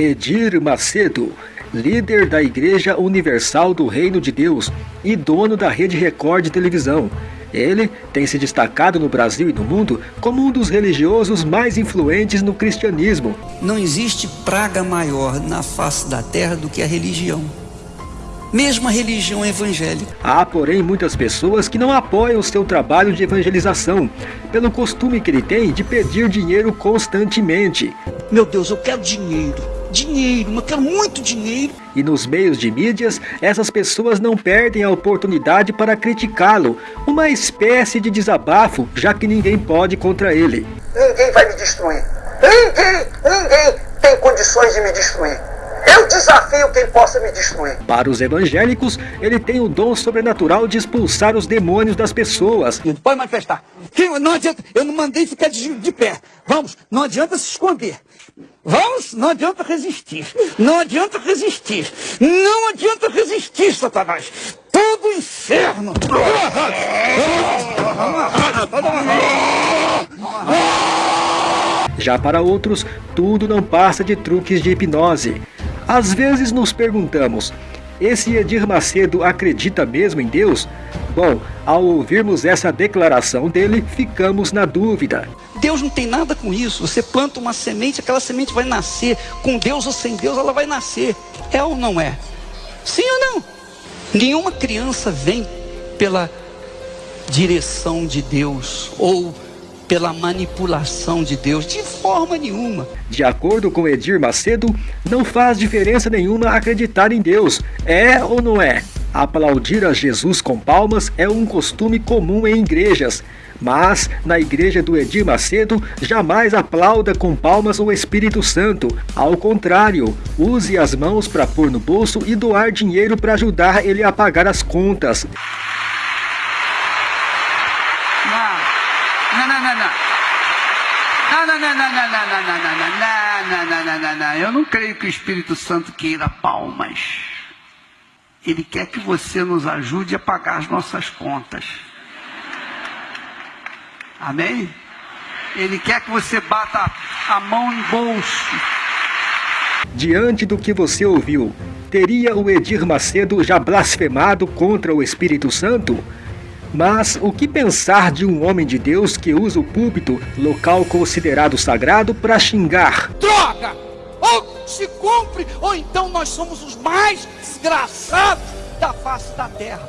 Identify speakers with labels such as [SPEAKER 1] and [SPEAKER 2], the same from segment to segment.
[SPEAKER 1] Edir Macedo, líder da Igreja Universal do Reino de Deus e dono da Rede Record de televisão. Ele tem se destacado no Brasil e no mundo como um dos religiosos mais influentes no cristianismo.
[SPEAKER 2] Não existe praga maior na face da terra do que a religião mesmo a religião evangélica.
[SPEAKER 1] Há, porém, muitas pessoas que não apoiam o seu trabalho de evangelização, pelo costume que ele tem de pedir dinheiro constantemente.
[SPEAKER 2] Meu Deus, eu quero dinheiro, dinheiro, eu quero muito dinheiro.
[SPEAKER 1] E nos meios de mídias, essas pessoas não perdem a oportunidade para criticá-lo, uma espécie de desabafo, já que ninguém pode contra ele.
[SPEAKER 3] Ninguém vai me destruir. Ninguém, ninguém tem condições de me destruir. Eu desafio quem possa me destruir.
[SPEAKER 1] Para os evangélicos, ele tem o dom sobrenatural de expulsar os demônios das pessoas.
[SPEAKER 2] Pode manifestar. Não adianta, eu não mandei ficar de, de pé. Vamos, não adianta se esconder. Vamos, não adianta resistir. Não adianta resistir. Não adianta resistir, Satanás. Todo inferno.
[SPEAKER 1] Já para outros, tudo não passa de truques de hipnose. Às vezes nos perguntamos, esse Edir Macedo acredita mesmo em Deus? Bom, ao ouvirmos essa declaração dele, ficamos na dúvida.
[SPEAKER 2] Deus não tem nada com isso. Você planta uma semente, aquela semente vai nascer. Com Deus ou sem Deus, ela vai nascer. É ou não é? Sim ou não? Nenhuma criança vem pela direção de Deus ou pela manipulação de Deus, de forma nenhuma.
[SPEAKER 1] De acordo com Edir Macedo, não faz diferença nenhuma acreditar em Deus, é ou não é? Aplaudir a Jesus com palmas é um costume comum em igrejas, mas na igreja do Edir Macedo jamais aplauda com palmas o Espírito Santo. Ao contrário, use as mãos para pôr no bolso e doar dinheiro para ajudar ele a pagar as contas.
[SPEAKER 2] Não, não, não, não. Não, não, não, não, não, não, não, não, não, não. Eu não creio que o Espírito Santo queira palmas. Ele quer que você nos ajude a pagar as nossas contas. Amém? Ele quer que você bata a mão em bolso.
[SPEAKER 1] Diante do que você ouviu, teria o Edir Macedo já blasfemado contra o Espírito Santo? Mas o que pensar de um homem de Deus que usa o púlpito, local considerado sagrado, para xingar?
[SPEAKER 2] Droga! Ou se cumpre, ou então nós somos os mais desgraçados da face da terra.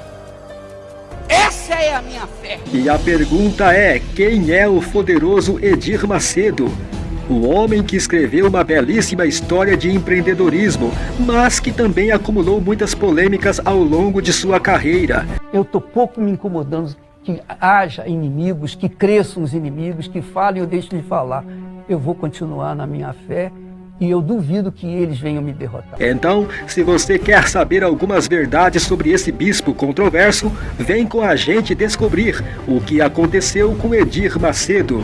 [SPEAKER 2] Essa é a minha fé.
[SPEAKER 1] E a pergunta é: quem é o poderoso Edir Macedo? o homem que escreveu uma belíssima história de empreendedorismo, mas que também acumulou muitas polêmicas ao longo de sua carreira.
[SPEAKER 2] Eu estou pouco me incomodando que haja inimigos, que cresçam os inimigos, que falem, eu deixo de falar. Eu vou continuar na minha fé e eu duvido que eles venham me derrotar.
[SPEAKER 1] Então, se você quer saber algumas verdades sobre esse bispo controverso, vem com a gente descobrir o que aconteceu com Edir Macedo.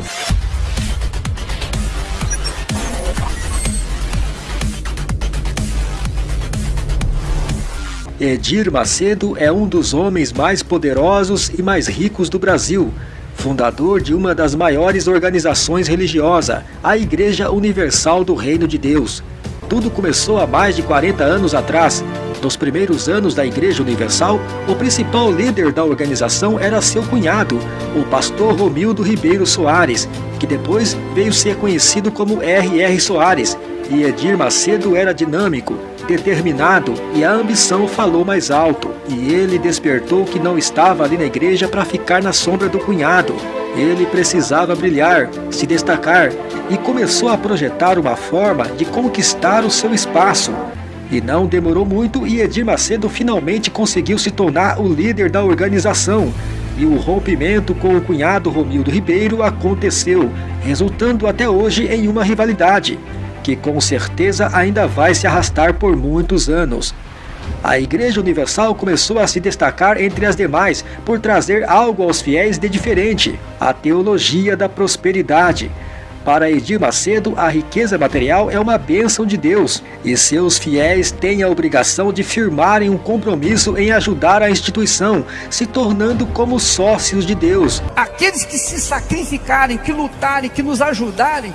[SPEAKER 1] Edir Macedo é um dos homens mais poderosos e mais ricos do Brasil, fundador de uma das maiores organizações religiosas, a Igreja Universal do Reino de Deus. Tudo começou há mais de 40 anos atrás. Nos primeiros anos da Igreja Universal, o principal líder da organização era seu cunhado, o pastor Romildo Ribeiro Soares, que depois veio ser conhecido como R.R. Soares, e Edir Macedo era dinâmico, determinado e a ambição falou mais alto. E ele despertou que não estava ali na igreja para ficar na sombra do cunhado. Ele precisava brilhar, se destacar e começou a projetar uma forma de conquistar o seu espaço. E não demorou muito e Edir Macedo finalmente conseguiu se tornar o líder da organização. E o rompimento com o cunhado Romildo Ribeiro aconteceu, resultando até hoje em uma rivalidade que com certeza ainda vai se arrastar por muitos anos. A Igreja Universal começou a se destacar entre as demais por trazer algo aos fiéis de diferente, a teologia da prosperidade. Para Edir Macedo, a riqueza material é uma bênção de Deus e seus fiéis têm a obrigação de firmarem um compromisso em ajudar a instituição, se tornando como sócios de Deus.
[SPEAKER 2] Aqueles que se sacrificarem, que lutarem, que nos ajudarem,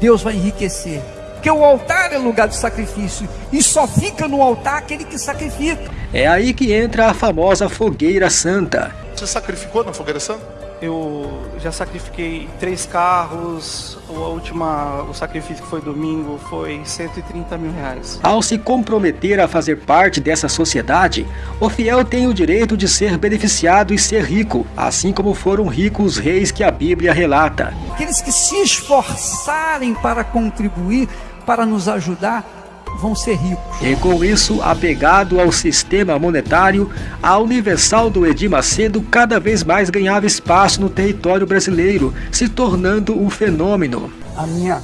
[SPEAKER 2] Deus vai enriquecer Porque o altar é lugar de sacrifício e só fica no altar aquele que sacrifica.
[SPEAKER 1] É aí que entra a famosa fogueira santa.
[SPEAKER 4] Você sacrificou na fogueira santa?
[SPEAKER 5] Eu já sacrifiquei três carros, a última, o sacrifício que foi domingo foi 130 mil reais.
[SPEAKER 1] Ao se comprometer a fazer parte dessa sociedade, o fiel tem o direito de ser beneficiado e ser rico, assim como foram ricos os reis que a Bíblia relata.
[SPEAKER 2] Aqueles que se esforçarem para contribuir, para nos ajudar, vão ser ricos.
[SPEAKER 1] E com isso, apegado ao sistema monetário, a Universal do Edir Macedo cada vez mais ganhava espaço no território brasileiro, se tornando um fenômeno.
[SPEAKER 2] A minha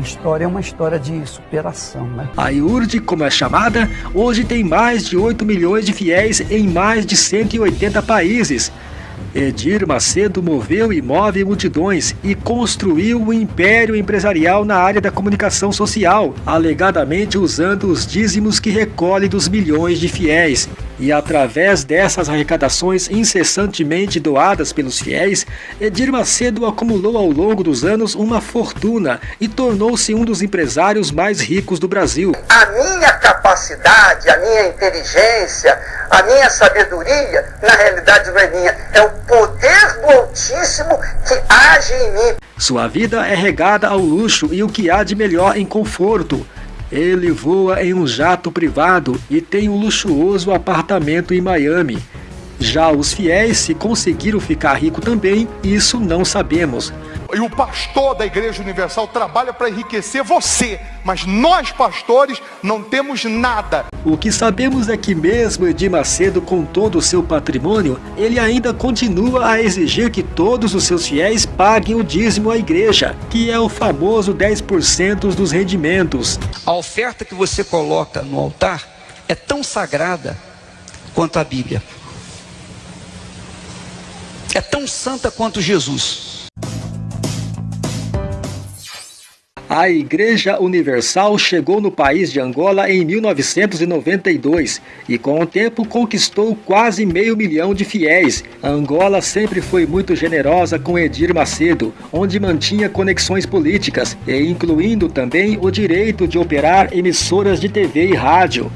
[SPEAKER 2] história é uma história de superação, né?
[SPEAKER 1] A IURD, como é chamada, hoje tem mais de 8 milhões de fiéis em mais de 180 países, Edir Macedo moveu e move multidões e construiu um império empresarial na área da comunicação social, alegadamente usando os dízimos que recolhe dos milhões de fiéis. E através dessas arrecadações incessantemente doadas pelos fiéis, Edir Macedo acumulou ao longo dos anos uma fortuna e tornou-se um dos empresários mais ricos do Brasil.
[SPEAKER 3] A minha capacidade, a minha inteligência, a minha sabedoria, na realidade não é minha, é o poder do Altíssimo que age em mim.
[SPEAKER 1] Sua vida é regada ao luxo e o que há de melhor em conforto. Ele voa em um jato privado e tem um luxuoso apartamento em Miami. Já os fiéis, se conseguiram ficar rico também, isso não sabemos.
[SPEAKER 4] E o pastor da Igreja Universal trabalha para enriquecer você, mas nós pastores não temos nada.
[SPEAKER 1] O que sabemos é que mesmo Edir Macedo com todo o seu patrimônio, ele ainda continua a exigir que todos os seus fiéis paguem o dízimo à igreja, que é o famoso 10% dos rendimentos.
[SPEAKER 2] A oferta que você coloca no altar é tão sagrada quanto a Bíblia. É tão santa quanto Jesus.
[SPEAKER 1] A Igreja Universal chegou no país de Angola em 1992 e com o tempo conquistou quase meio milhão de fiéis. A Angola sempre foi muito generosa com Edir Macedo, onde mantinha conexões políticas e incluindo também o direito de operar emissoras de TV e rádio.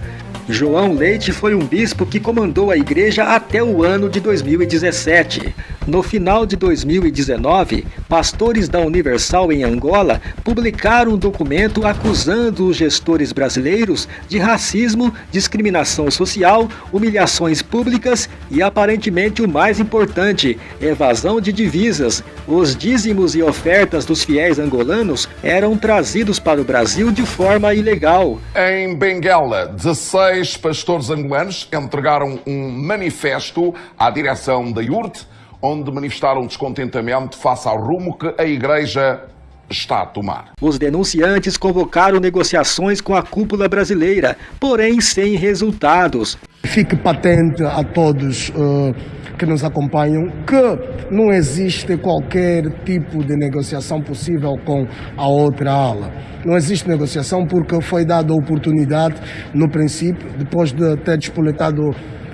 [SPEAKER 1] João Leite foi um bispo que comandou a igreja até o ano de 2017. No final de 2019, pastores da Universal em Angola publicaram um documento acusando os gestores brasileiros de racismo, discriminação social, humilhações públicas e aparentemente o mais importante, evasão de divisas. Os dízimos e ofertas dos fiéis angolanos eram trazidos para o Brasil de forma ilegal.
[SPEAKER 6] Em Benguela, 16 pastores angolanos entregaram um manifesto à direção da IURT onde manifestaram descontentamento face ao rumo que a Igreja está a tomar.
[SPEAKER 1] Os denunciantes convocaram negociações com a cúpula brasileira, porém sem resultados.
[SPEAKER 7] Fique patente a todos uh, que nos acompanham que não existe qualquer tipo de negociação possível com a outra ala. Não existe negociação porque foi dada a oportunidade, no princípio, depois de ter despoletado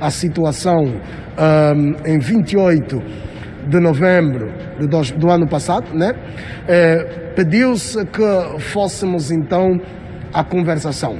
[SPEAKER 7] a situação um, em 28 de novembro do, ano passado, né? É, pediu-se que fôssemos então à conversação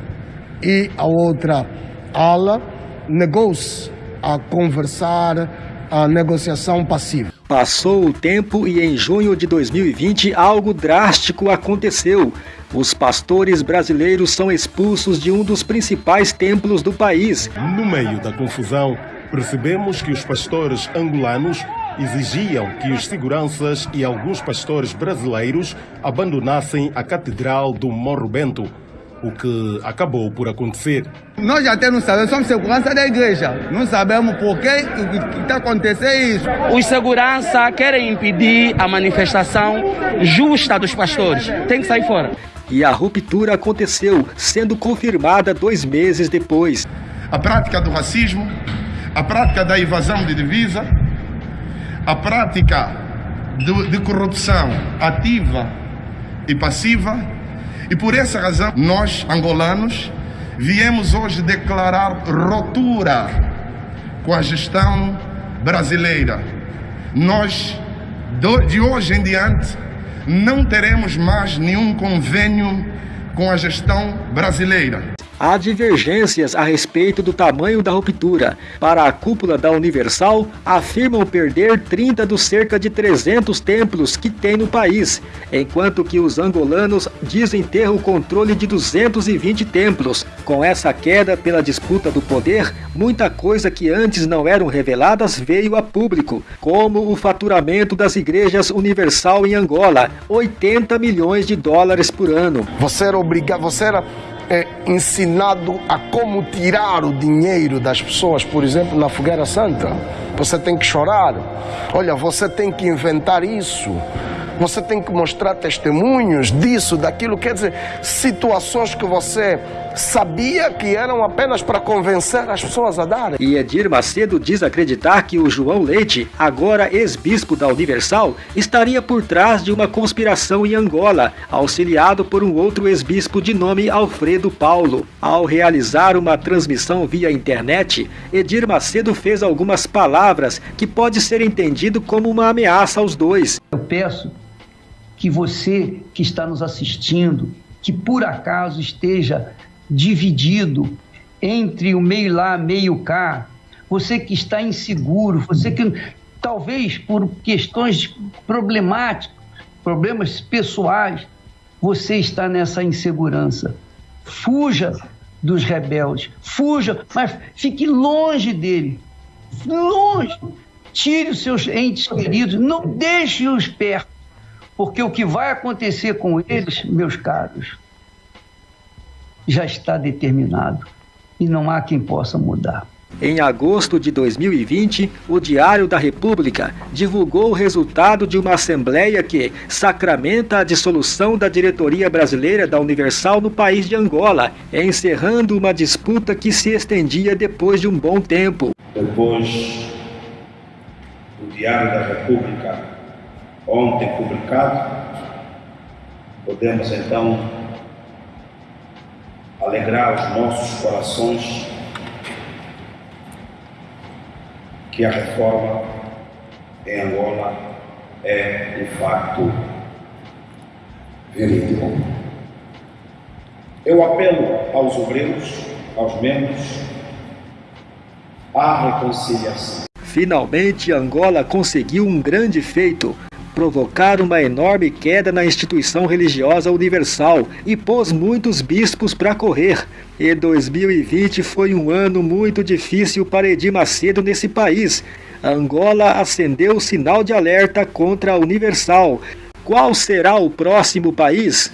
[SPEAKER 7] e a outra ala negou-se a conversar a negociação passiva.
[SPEAKER 1] Passou o tempo e em junho de 2020 algo drástico aconteceu. Os pastores brasileiros são expulsos de um dos principais templos do país.
[SPEAKER 8] No meio da confusão, percebemos que os pastores angolanos exigiam que os seguranças e alguns pastores brasileiros abandonassem a Catedral do Morro Bento, o que acabou por acontecer.
[SPEAKER 9] Nós até não sabemos, somos segurança da igreja. Não sabemos por que está acontecendo isso.
[SPEAKER 10] Os segurança querem impedir a manifestação justa dos pastores. Tem que sair fora.
[SPEAKER 1] E a ruptura aconteceu, sendo confirmada dois meses depois.
[SPEAKER 11] A prática do racismo, a prática da evasão de divisa, a prática de, de corrupção ativa e passiva. E por essa razão, nós, angolanos, viemos hoje declarar ruptura com a gestão brasileira. Nós, de hoje em diante, não teremos mais nenhum convênio com a gestão brasileira.
[SPEAKER 1] Há divergências a respeito do tamanho da ruptura. Para a cúpula da Universal, afirmam perder 30 dos cerca de 300 templos que tem no país, enquanto que os angolanos dizem ter o controle de 220 templos. Com essa queda pela disputa do poder, muita coisa que antes não eram reveladas veio a público, como o faturamento das igrejas Universal em Angola, 80 milhões de dólares por ano.
[SPEAKER 7] Você era obrigado, você era é, ensinado a como tirar o dinheiro das pessoas, por exemplo, na fogueira santa. Você tem que chorar. Olha, você tem que inventar isso. Você tem que mostrar testemunhos disso, daquilo, quer dizer, situações que você sabia que eram apenas para convencer as pessoas a darem.
[SPEAKER 1] E Edir Macedo diz acreditar que o João Leite, agora ex-bispo da Universal, estaria por trás de uma conspiração em Angola, auxiliado por um outro ex-bispo de nome Alfredo Paulo. Ao realizar uma transmissão via internet, Edir Macedo fez algumas palavras que pode ser entendido como uma ameaça aos dois.
[SPEAKER 2] Eu peço que você que está nos assistindo, que por acaso esteja dividido entre o meio lá, meio cá, você que está inseguro, você que talvez por questões problemáticas, problemas pessoais, você está nessa insegurança. Fuja dos rebeldes, fuja, mas fique longe dele, longe. Tire os seus entes queridos, não deixe-os perto, porque o que vai acontecer com eles, meus caros, já está determinado e não há quem possa mudar.
[SPEAKER 1] Em agosto de 2020, o Diário da República divulgou o resultado de uma assembleia que sacramenta a dissolução da diretoria brasileira da Universal no país de Angola, encerrando uma disputa que se estendia depois de um bom tempo.
[SPEAKER 12] Depois do Diário da República, ontem publicado, podemos então alegrar os nossos corações que a reforma em Angola é um fato verídico. Eu apelo aos obreiros, aos membros, à reconciliação.
[SPEAKER 1] Finalmente, Angola conseguiu um grande feito provocar uma enorme queda na instituição religiosa universal e pôs muitos bispos para correr. E 2020 foi um ano muito difícil para Edir Macedo nesse país. Angola acendeu o sinal de alerta contra a Universal. Qual será o próximo país?